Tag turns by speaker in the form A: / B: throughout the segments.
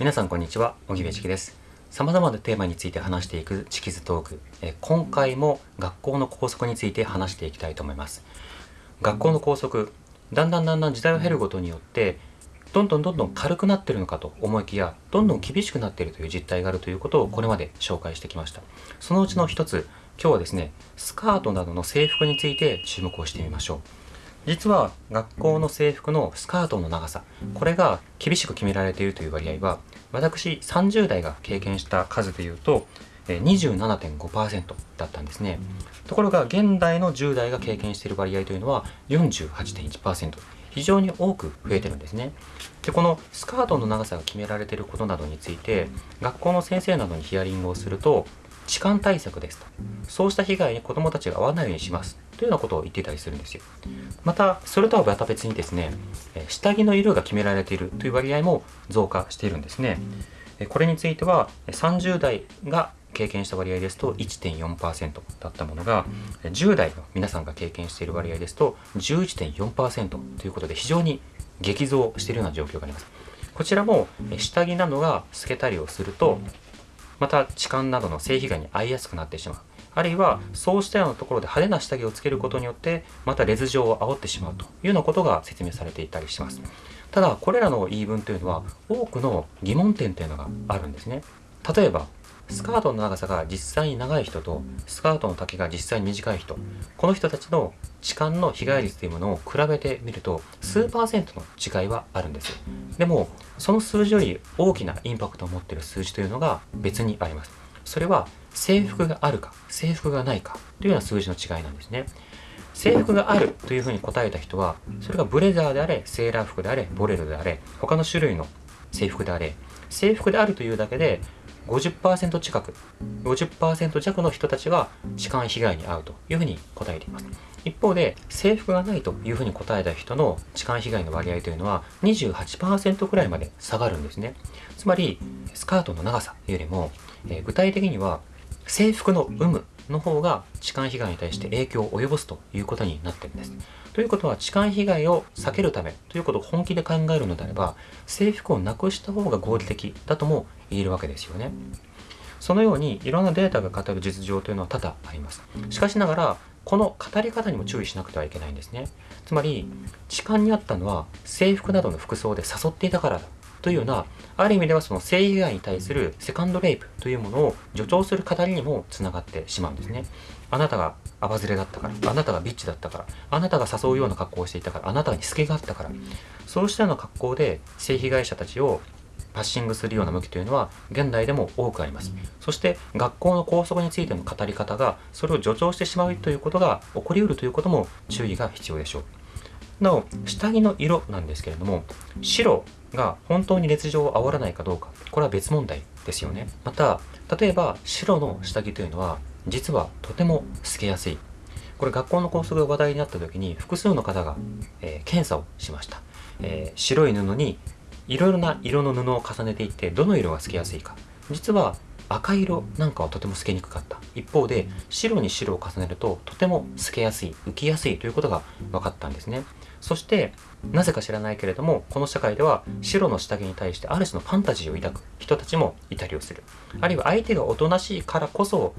A: 皆さんこんにちは、小木部チキです。様々なテーマについて話していくチキズトーク。え今回も学校の校則について話していきたいと思います。学校の校則、だんだんだんだん時代を経ることによって、どんどんどんどん軽くなってるのかと思いきや、どんどん厳しくなっているという実態があるということをこれまで紹介してきました。そのうちの一つ、今日はですね、スカートなどの制服について注目をしてみましょう。実は学校の制服のスカートの長さこれが厳しく決められているという割合は私30代が経験した数でいうと27.5%だったんですね。ところが現代の10代が経験している割合というのは48.1%非常に多く増えてるんですね。でこのスカートの長さが決められていることなどについて学校の先生などにヒアリングをすると痴漢対策ですと。そうした被害に子どもたちが遭わないようにします。というようなことを言っていたりするんですよ。またそれとはまた別にですね下着の色が決められている。という割合も増加しているんですね。これについては30代が経験した割合ですと1.4%だったものが10代の皆さんが経験している割合ですと11.4%ということで非常に激増しているような状況があります。こちらも下着などが透けたりをするとまた痴漢などの性被害に遭いやすくなってしまう。あるいはそうしたようなところで派手な下着をつけることによってまた劣情を煽ってしまうというようなことが説明されていたりします。ただこれらの言い分というのは多くの疑問点というのがあるんですね。例えばスカートの長さが実際に長い人とスカートの丈が実際に短い人この人たちの痴漢の被害率というものを比べてみると数パーセントの違いはあるんです。でもその数字より大きなインパクトを持っている数字というのが別にあります。それは制服があるか制服がないかというような数字の違いなんですね。制服があるというふうに答えた人はそれがブレザーであれセーラー服であれボレロであれ他の種類の制服であれ制服であるというだけで50%近く50%弱の人たちが痴漢被害に遭うというふうに答えています。一方で制服がないというふうに答えた人の痴漢被害の割合というのは28%くらいまで下がるんですね。つまりスカートの長さよりも、えー具体的には制服の有無の方が痴漢被害に対して影響を及ぼすということになってるんです。ということは痴漢被害を避けるためということを本気で考えるのであれば制服をなくした方が合理的だとも言えるわけですよね。そのようにいろんなデータが語る実情というのは多々あります。しかしながらこの語り方にも注意しなくてはいけないんですね。つまり痴漢にあったのは制服などの服装で誘っていたからだというようなある意味ではその性被害に対するセカンドレイプというものを助長する語りにもつながってしまうんですね。あなたがアバズレだったから、あなたがビッチだったから、あなたが誘うような格好をしていたから、あなたに隙があったから、そうしたような格好で性被害者たちをパッシングするような向きというのは現代でも多くあります。そして学校の校則についての語り方がそれを助長してしまうということが起こりうるということも注意が必要でしょう。なお下着の色なんですけれども白が本当に劣情を煽らないかどうかこれは別問題ですよね。また例えば白の下着というのは実はとても透けやすい。これ学校の校則が話題になった時に複数の方が、えー検査をしました、えー白い布にいろいろな色の布を重ねていってどの色が透けやすいか。実は赤色なんかはとても透けにくかった。一方で白に白を重ねるととても透けやすい浮きやすいということが分かったんですね。そしてなぜか知らないけれどもこの社会では白の下着に対してある種のファンタジーを抱く人たちもいたりをする。あるいは相手がおとなしいからこそ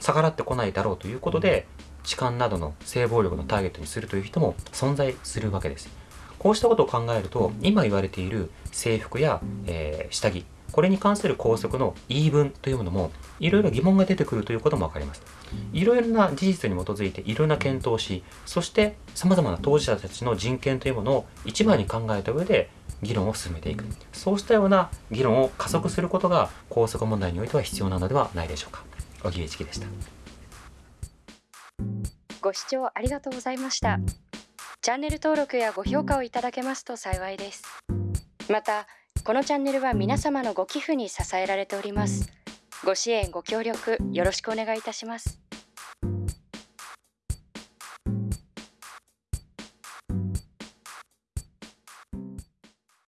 A: 逆らってこないだろうということで痴漢などの性暴力のターゲットにするという人も存在するわけです。こうしたことを考えると今言われている制服や、えー下着これに関する校則の言い分というものもいろいろ疑問が出てくるということも分かります。いろいろな事実に基づいていろいろな検討をしそしてさまざまな当事者たちの人権というものを一番に考えた上で議論を進めていく。そうしたような議論を加速することが校則問題においては必要なのではないでしょうか。小木一樹でした。
B: ご視聴ありがとうございました。チャンネル登録やご評価をいただけますと幸いです。またこのチャンネルは皆様のご寄付に支えられております。ご支援ご協力よろしくお願いいたします